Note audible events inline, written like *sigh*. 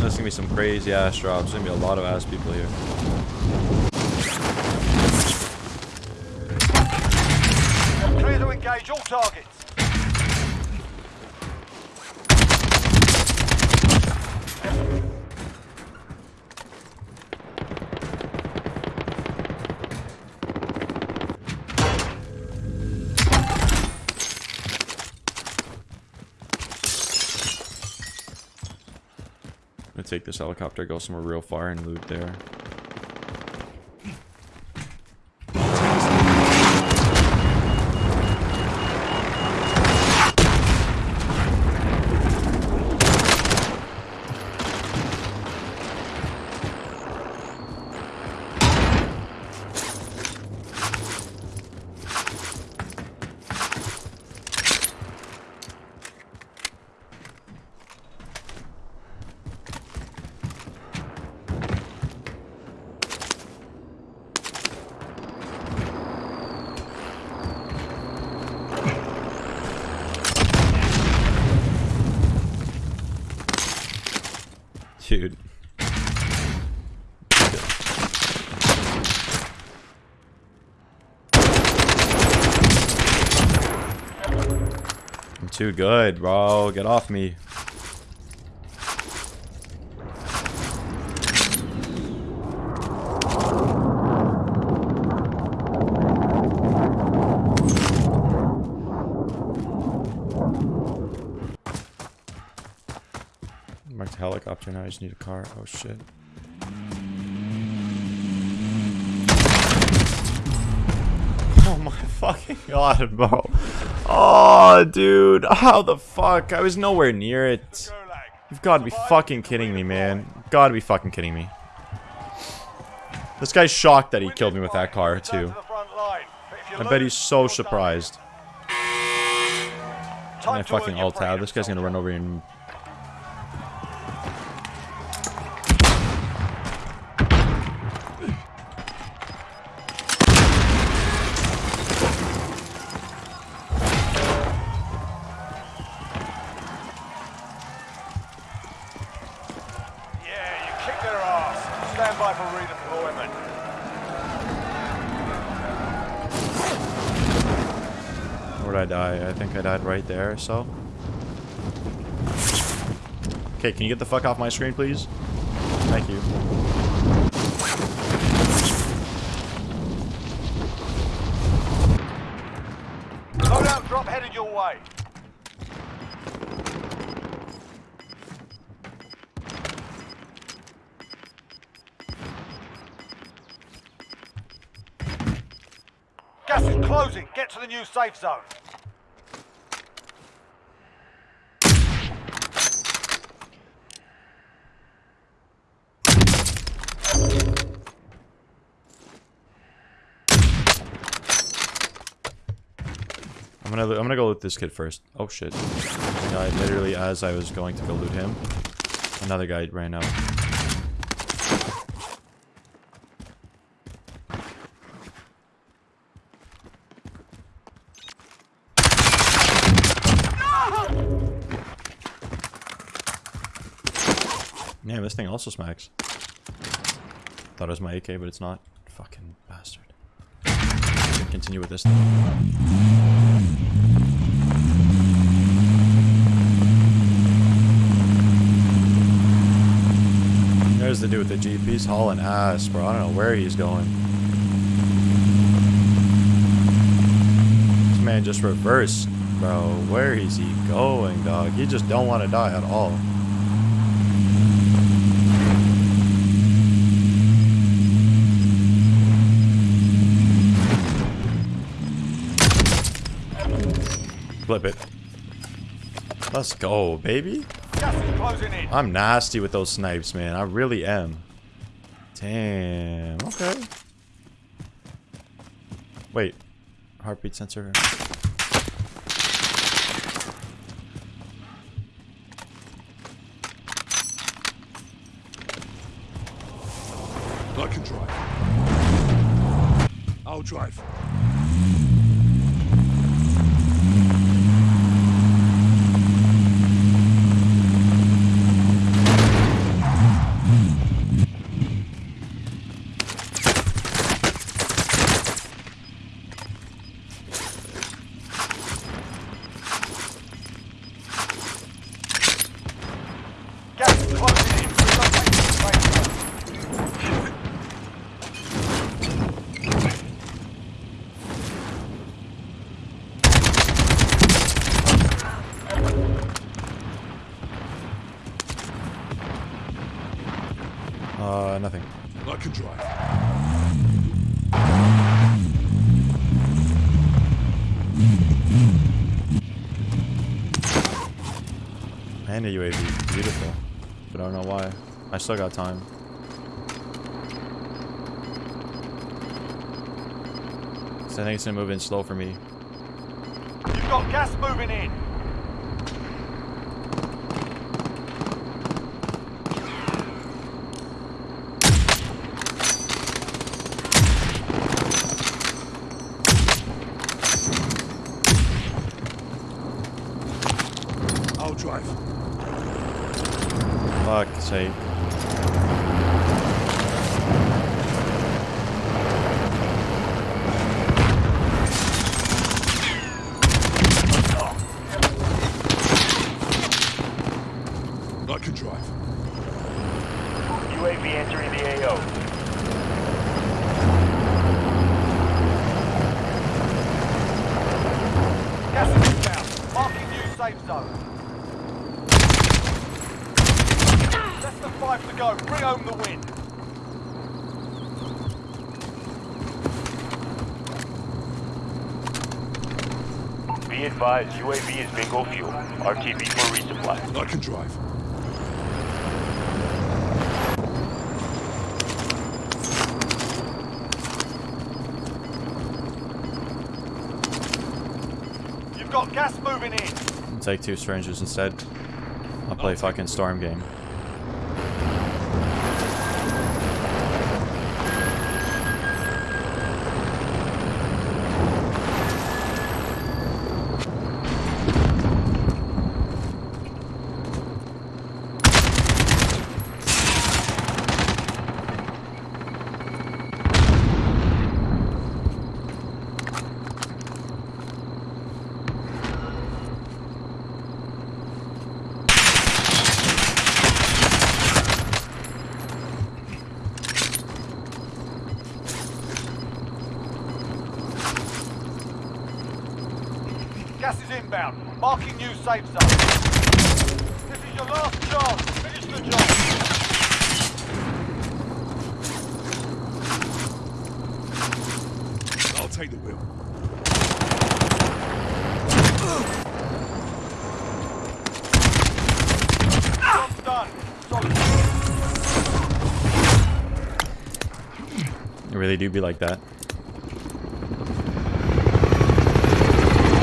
There's gonna be some crazy ass drops. There's gonna be a lot of ass people here. Clear to engage all targets. Take this helicopter, go somewhere real far and loot there. Dude. I'm too good, bro. Get off me. Marked helicopter now. I just need a car. Oh shit. *laughs* Oh my fucking god, bro. Oh, dude. How the fuck? I was nowhere near it. You've got to be fucking kidding me, man. Got to be fucking kidding me. This guy's shocked that he killed me with that car, too. I bet he's so surprised. And I fucking alt tab. This guy's gonna run over and Where'd I die? I think I died right there, so. Okay, can you get the fuck off my screen, please? Thank you. Loadout drop headed your way. Gas is closing. Get to the new safe zone. I'm gonna I'm gonna go loot this kid first. Oh shit. Died literally as I was going to go loot him. Another guy ran out. Yeah, this thing also smacks. Thought it was my AK, but it's not. Fucking bastard. Continue with this thing. There's the dude with the Jeep. He's hauling ass, bro. I don't know where he's going. This man just reversed, bro. Where is he going, dog? He just don't want to die at all. Flip it. Let's go, baby. I'm nasty with those snipes, man. I really am. Damn. Okay. Wait. Heartbeat sensor. I can drive. I'll drive. Uh, nothing. I can drive. And a UAV. Beautiful. But I don't know why. I still got time. So I think it's gonna move in slow for me. You've got gas moving in. I'll drive. Fuck's sake. I can drive. UAV entering the AO. Gas is inbound. Marking new safe zone. Less than five to go. Bring home the win. Be advised, UAV is bingo fuel. RTB for resupply. I can drive. You've got gas moving in. Take two strangers instead. I'll play fucking storm game. Gas is inbound. Marking new safe zone. This is your last chance. Finish the job. I'll take the wheel. Job's done. It really do be like that.